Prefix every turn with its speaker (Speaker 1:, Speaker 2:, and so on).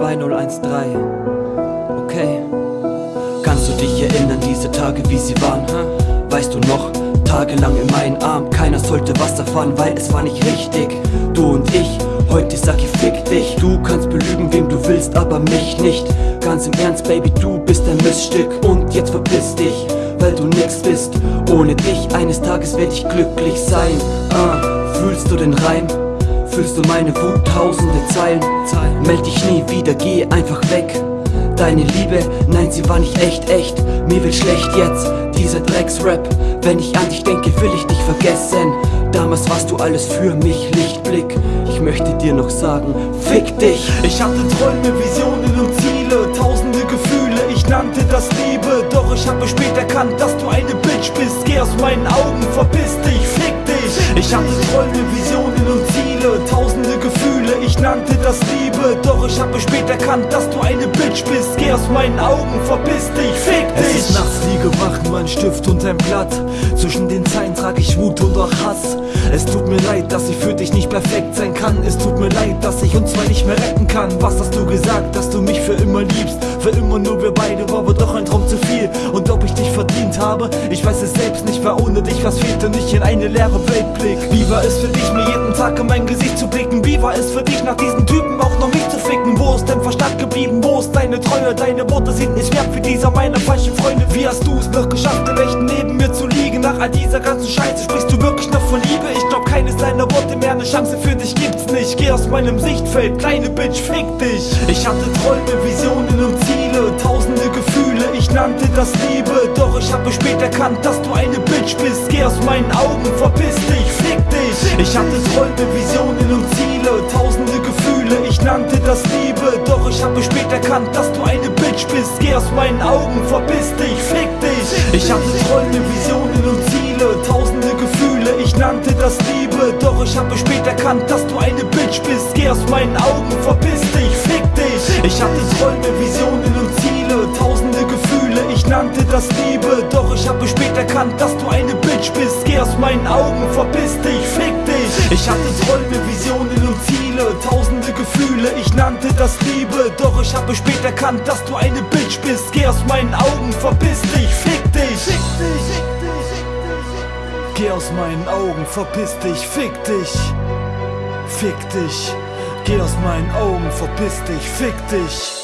Speaker 1: 2013. Okay. Kannst du dich erinnern, diese Tage, wie sie waren? Weißt du noch, tagelang in meinen Arm, keiner sollte was erfahren, weil es war nicht richtig. Du und ich, heute sag ich fick dich. Du kannst belügen, wem du willst, aber mich nicht. Ganz im Ernst, Baby, du bist ein Missstück und jetzt verpiss dich, weil du nix bist. Ohne dich, eines Tages werd ich glücklich sein. Ah, fühlst du den Reim? Fühlst du meine Wut, tausende Zeilen? Meld dich nie wieder, geh einfach weg. Deine Liebe, nein, sie war nicht echt, echt. Mir wird schlecht jetzt, dieser Drecksrap. Wenn ich an dich denke, will ich dich vergessen. Damals warst du alles für mich, Lichtblick. Ich möchte dir noch sagen, fick dich.
Speaker 2: Ich hatte Träume, Visionen und Ziele, tausende Gefühle, ich nannte das Liebe. Doch ich habe spät erkannt, dass du eine Bitch bist. Geh aus meinen Augen, verpiss dich, fick dich. Ich hatte Träume, Visionen und Nannte das Liebe. Doch ich habe spät erkannt, dass du eine Bitch bist. Geh aus meinen Augen, verpiss dich, fick dich.
Speaker 3: Es ist nachts liege wach, nur ein Stift und ein Blatt. Zwischen den Zeilen trage ich Wut und auch Hass. Es tut mir leid, dass ich für dich nicht perfekt sein kann. Es tut mir leid, dass ich uns zwei nicht mehr retten kann. Was hast du gesagt, dass du mich für immer liebst? Für immer nur wir beide, war aber doch ein Traum zu viel. Und ob ich dich verdient habe, ich weiß es selbst ohne dich was fehlt und ich in eine leere Welt blick. Wie war es für dich, mir jeden Tag in mein Gesicht zu blicken? Wie war es für dich, nach diesen Typen auch noch mich zu ficken? Wo ist dein Verstand geblieben? Wo ist deine Treue? Deine Worte sind nicht wert für dieser meiner falschen Freunde. Wie hast du es noch geschafft, im echten neben mir zu liegen? Nach all dieser ganzen Scheiße sprichst du wirklich noch von Liebe? Ich glaub, keines deiner Worte mehr, eine Chance für dich gibt's nicht. Geh aus meinem Sichtfeld, kleine Bitch, fick dich. Ich hatte Träume, Visionen und Ziele, tausende Gefühle, ich nannte das Liebe. Doch ich habe spät erkannt, dass du eine Bitch bist. Geh aus meinen Augen, verpiss dich, fick dich. Ich hatte Träume, Visionen und Ziele, tausende Gefühle, ich nannte das Liebe. Doch ich habe spät erkannt, dass du eine Bitch bist. Geh aus meinen Augen, verpiss dich, fick dich. Ich hatte Träume, Visionen und Ziele, tausende Gefühle, ich nannte das Liebe. Doch ich habe spät erkannt, dass du eine Bitch bist. Geh aus meinen Augen, verpiss dich, fick dich. Ich hatte Träume, Visionen und Ziele, tausende Gefühle, ich nannte das Liebe. Doch ich habe spät erkannt, dass du eine Bitch Ich hatte Träume, Visionen und Ziele, tausende Gefühle, ich nannte das Liebe. Doch ich habe spät erkannt, dass du eine Bitch bist. Geh aus meinen Augen, verpiss dich, fick dich. Fick dich. Geh aus meinen Augen, verpiss dich, fick dich. Fick dich. Geh aus meinen Augen, verpiss dich, fick dich.